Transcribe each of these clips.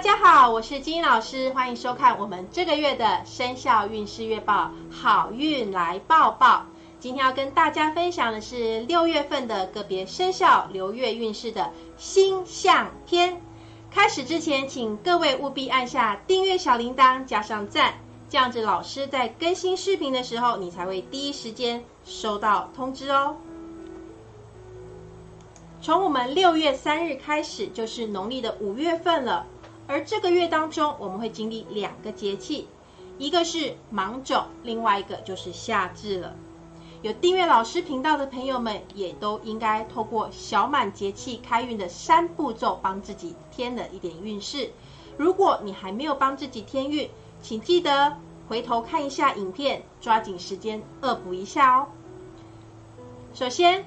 大家好，我是金老师，欢迎收看我们这个月的生肖运势月报，好运来报报。今天要跟大家分享的是六月份的个别生肖流月运势的星象篇。开始之前，请各位务必按下订阅小铃铛，加上赞，这样子老师在更新视频的时候，你才会第一时间收到通知哦。从我们六月三日开始，就是农历的五月份了。而这个月当中，我们会经历两个节气，一个是芒种，另外一个就是夏至了。有订阅老师频道的朋友们，也都应该透过小满节气开运的三步骤，帮自己添了一点运势。如果你还没有帮自己添运，请记得回头看一下影片，抓紧时间恶补一下哦。首先，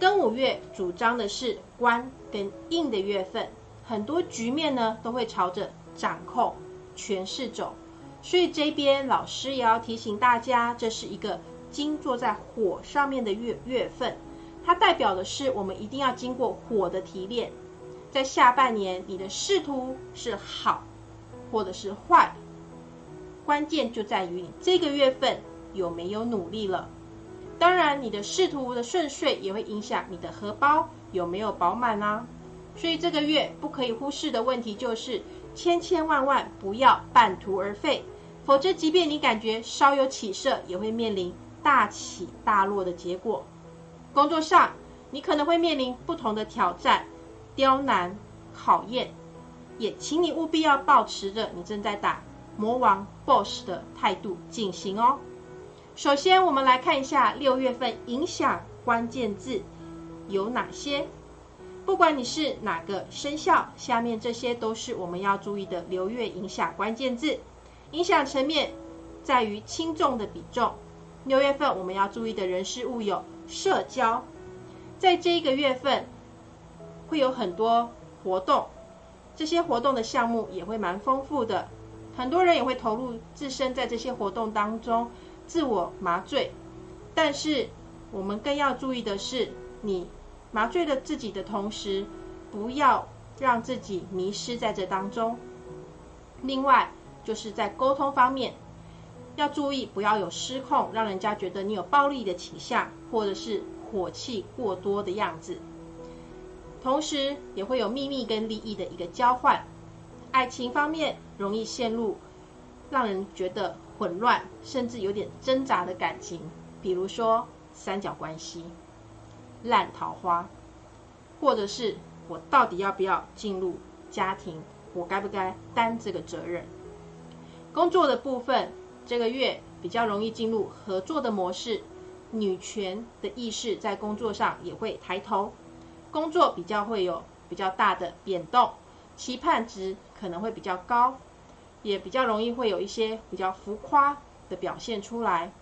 庚午月主张的是官跟印的月份。很多局面呢都会朝着掌控、权势走，所以这边老师也要提醒大家，这是一个金坐在火上面的月月份，它代表的是我们一定要经过火的提炼，在下半年你的仕途是好或者是坏，关键就在于你这个月份有没有努力了。当然，你的仕途的顺遂也会影响你的荷包有没有饱满啊。所以这个月不可以忽视的问题就是，千千万万不要半途而废，否则即便你感觉稍有起色，也会面临大起大落的结果。工作上，你可能会面临不同的挑战、刁难、考验，也请你务必要保持着你正在打魔王 BOSS 的态度进行哦。首先，我们来看一下六月份影响关键字有哪些。不管你是哪个生肖，下面这些都是我们要注意的流月影响关键字。影响层面在于轻重的比重。六月份我们要注意的人事物有社交，在这一个月份会有很多活动，这些活动的项目也会蛮丰富的，很多人也会投入自身在这些活动当中自我麻醉。但是我们更要注意的是你。麻醉了自己的同时，不要让自己迷失在这当中。另外，就是在沟通方面，要注意不要有失控，让人家觉得你有暴力的倾向，或者是火气过多的样子。同时，也会有秘密跟利益的一个交换。爱情方面容易陷入让人觉得混乱，甚至有点挣扎的感情，比如说三角关系。烂桃花，或者是我到底要不要进入家庭？我该不该担这个责任？工作的部分，这个月比较容易进入合作的模式，女权的意识在工作上也会抬头，工作比较会有比较大的变动，期盼值可能会比较高，也比较容易会有一些比较浮夸的表现出来，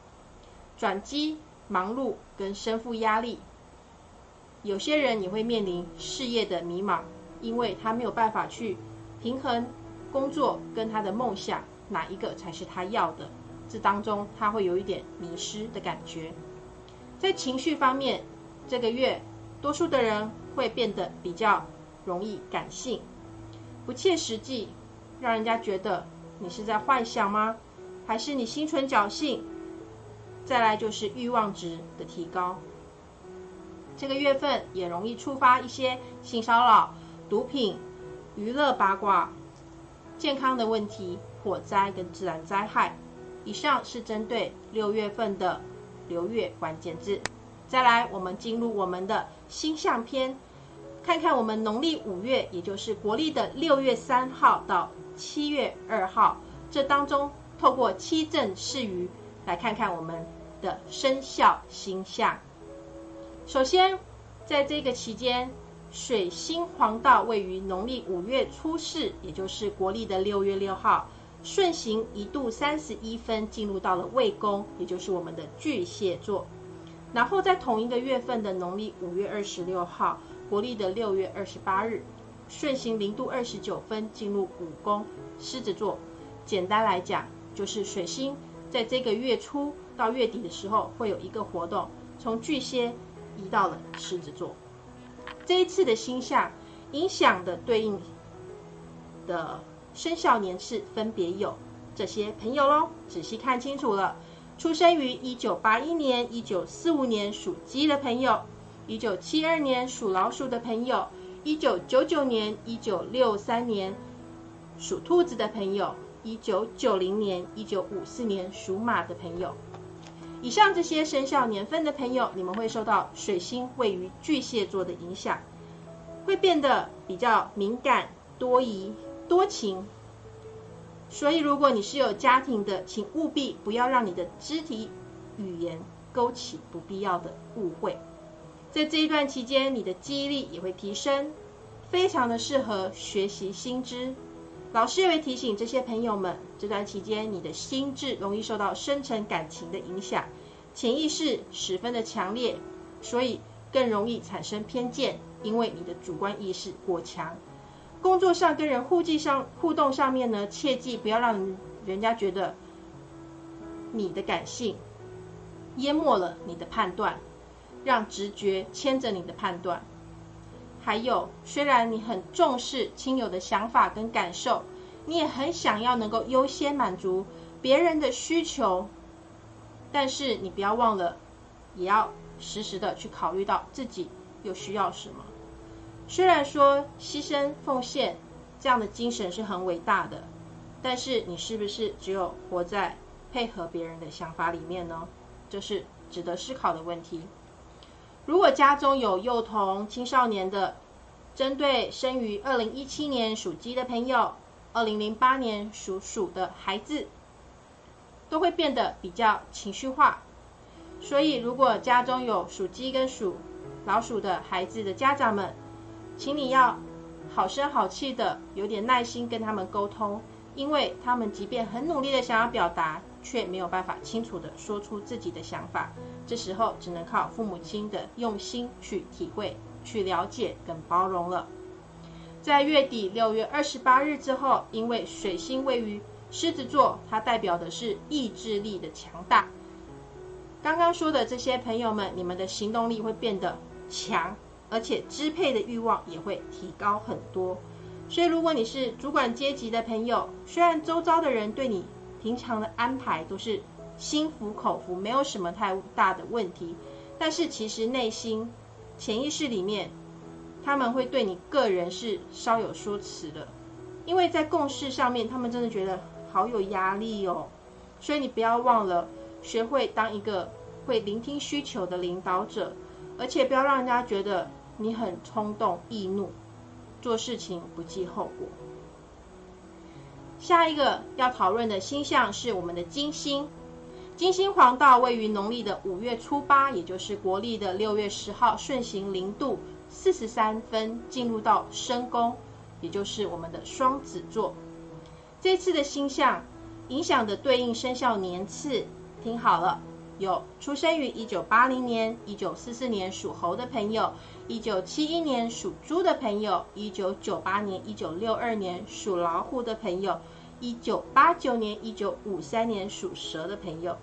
转机、忙碌跟身负压力。有些人也会面临事业的迷茫，因为他没有办法去平衡工作跟他的梦想哪一个才是他要的，这当中他会有一点迷失的感觉。在情绪方面，这个月多数的人会变得比较容易感性，不切实际，让人家觉得你是在幻想吗？还是你心存侥幸？再来就是欲望值的提高。这个月份也容易触发一些性骚扰、毒品、娱乐八卦、健康的问题、火灾跟自然灾害。以上是针对六月份的流月关键字。再来，我们进入我们的星象篇，看看我们农历五月，也就是国历的六月三号到七月二号，这当中透过七正四余来看看我们的生肖星象。首先，在这个期间，水星黄道位于农历五月初四，也就是国历的六月六号，顺行一度三十一分，进入到了未宫，也就是我们的巨蟹座。然后在同一个月份的农历五月二十六号，国历的六月二十八日，顺行零度二十九分，进入五宫狮子座。简单来讲，就是水星在这个月初到月底的时候，会有一个活动，从巨蟹。移到了狮子座，这一次的星象影响的对应的生肖年次分别有这些朋友喽，仔细看清楚了。出生于一九八一年、一九四五年属鸡的朋友，一九七二年属老鼠的朋友，一九九九年、一九六三年属兔子的朋友，一九九零年、一九五四年属马的朋友。以上这些生肖年份的朋友，你们会受到水星位于巨蟹座的影响，会变得比较敏感、多疑、多情。所以，如果你是有家庭的，请务必不要让你的肢体语言勾起不必要的误会。在这一段期间，你的记忆力也会提升，非常的适合学习新知。老师也会提醒这些朋友们，这段期间你的心智容易受到深层感情的影响，潜意识十分的强烈，所以更容易产生偏见，因为你的主观意识过强。工作上跟人互际上互动上面呢，切记不要让人家觉得你的感性淹没了你的判断，让直觉牵着你的判断。还有，虽然你很重视亲友的想法跟感受，你也很想要能够优先满足别人的需求，但是你不要忘了，也要时时的去考虑到自己又需要什么。虽然说牺牲奉献这样的精神是很伟大的，但是你是不是只有活在配合别人的想法里面呢？这是值得思考的问题。如果家中有幼童、青少年的，针对生于二零一七年属鸡的朋友，二零零八年属鼠的孩子，都会变得比较情绪化。所以，如果家中有属鸡跟属老鼠的孩子的家长们，请你要好声好气的，有点耐心跟他们沟通，因为他们即便很努力的想要表达，却没有办法清楚的说出自己的想法。这时候只能靠父母亲的用心去体会、去了解跟包容了。在月底六月二十八日之后，因为水星位于狮子座，它代表的是意志力的强大。刚刚说的这些朋友们，你们的行动力会变得强。而且支配的欲望也会提高很多，所以如果你是主管阶级的朋友，虽然周遭的人对你平常的安排都是心服口服，没有什么太大的问题，但是其实内心潜意识里面，他们会对你个人是稍有说辞的，因为在共事上面，他们真的觉得好有压力哦，所以你不要忘了学会当一个会聆听需求的领导者，而且不要让人家觉得。你很冲动易怒，做事情不计后果。下一个要讨论的星象是我们的金星。金星黄道位于农历的五月初八，也就是国历的六月十号，顺行零度四十三分，进入到申宫，也就是我们的双子座。这次的星象影响的对应生肖年次，听好了。有出生于一九八零年、一九四四年属猴的朋友，一九七一年属猪的朋友，一九九八年、一九六二年属老虎的朋友，一九八九年、一九五三年属蛇的朋友。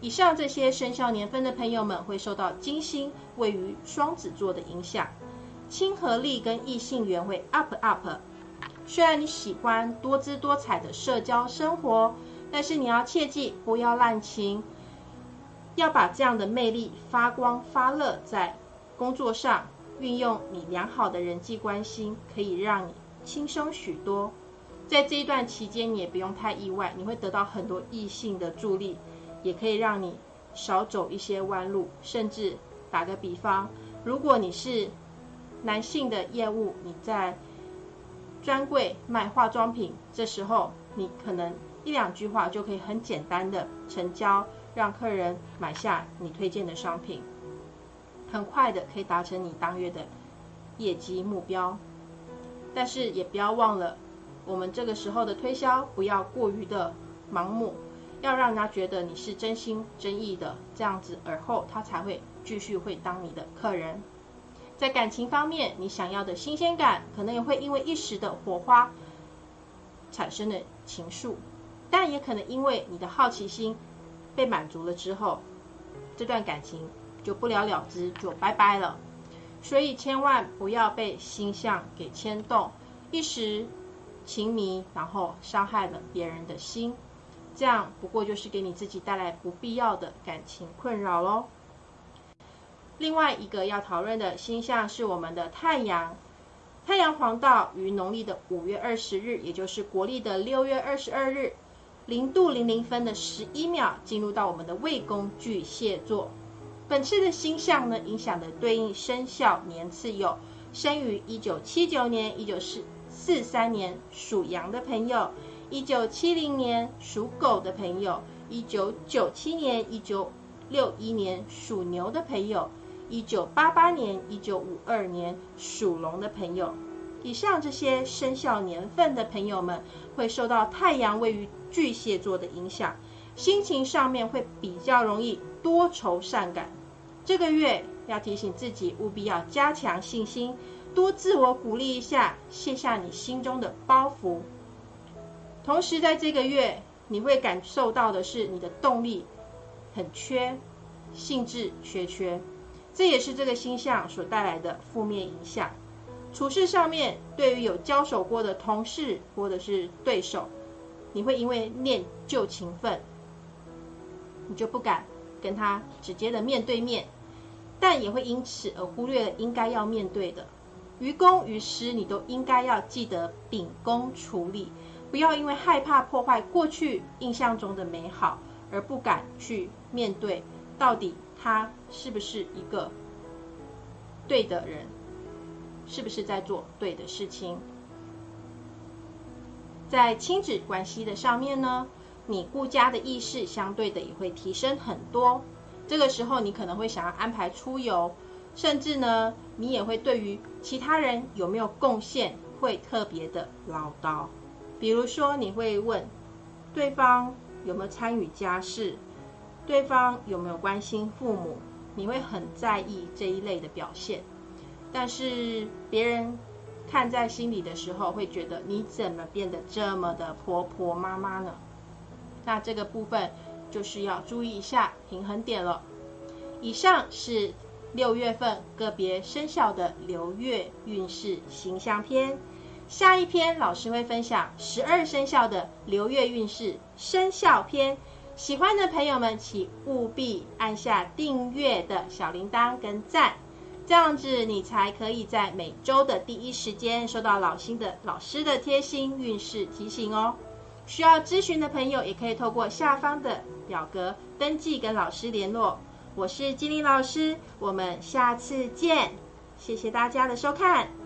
以上这些生肖年份的朋友们会受到金星位于双子座的影响，亲和力跟异性缘会 up up。虽然你喜欢多姿多彩的社交生活，但是你要切记不要滥情。要把这样的魅力发光发热在工作上，运用你良好的人际关系，可以让你轻松许多。在这一段期间，你也不用太意外，你会得到很多异性的助力，也可以让你少走一些弯路。甚至打个比方，如果你是男性的业务，你在专柜卖化妆品，这时候你可能一两句话就可以很简单的成交。让客人买下你推荐的商品，很快的可以达成你当月的业绩目标。但是也不要忘了，我们这个时候的推销不要过于的盲目，要让人家觉得你是真心真意的，这样子而后他才会继续会当你的客人。在感情方面，你想要的新鲜感，可能也会因为一时的火花产生的情愫，但也可能因为你的好奇心。被满足了之后，这段感情就不了了之，就拜拜了。所以千万不要被星象给牵动，一时情迷，然后伤害了别人的心，这样不过就是给你自己带来不必要的感情困扰喽。另外一个要讨论的星象是我们的太阳，太阳黄道于农历的五月二十日，也就是国历的六月二十二日零度零零分的十一秒，进入到我们的未宫巨蟹座。本次的星象呢，影响的对应生肖年次有：生于一九七九年、一九四四三年属羊的朋友，一九七零年属狗的朋友，一九九七年、一九六一年属牛的朋友。一九八八年、一九五二年属龙的朋友，以上这些生肖年份的朋友们，会受到太阳位于巨蟹座的影响，心情上面会比较容易多愁善感。这个月要提醒自己，务必要加强信心，多自我鼓励一下，卸下你心中的包袱。同时，在这个月，你会感受到的是你的动力很缺，兴致缺缺。这也是这个星象所带来的负面影响。处事上面，对于有交手过的同事或者是对手，你会因为念旧情分，你就不敢跟他直接的面对面，但也会因此而忽略了应该要面对的。于公于私，你都应该要记得秉公处理，不要因为害怕破坏过去印象中的美好，而不敢去面对到底。他是不是一个对的人？是不是在做对的事情？在亲子关系的上面呢，你顾家的意识相对的也会提升很多。这个时候，你可能会想要安排出游，甚至呢，你也会对于其他人有没有贡献会特别的唠叨。比如说，你会问对方有没有参与家事。对方有没有关心父母？你会很在意这一类的表现，但是别人看在心里的时候，会觉得你怎么变得这么的婆婆妈妈呢？那这个部分就是要注意一下平衡点了。以上是六月份个别生肖的流月运势形象篇，下一篇老师会分享十二生肖的流月运势生肖篇。喜欢的朋友们，请务必按下订阅的小铃铛跟赞，这样子你才可以在每周的第一时间收到老新的老师的贴心运势提醒哦。需要咨询的朋友，也可以透过下方的表格登记跟老师联络。我是金玲老师，我们下次见，谢谢大家的收看。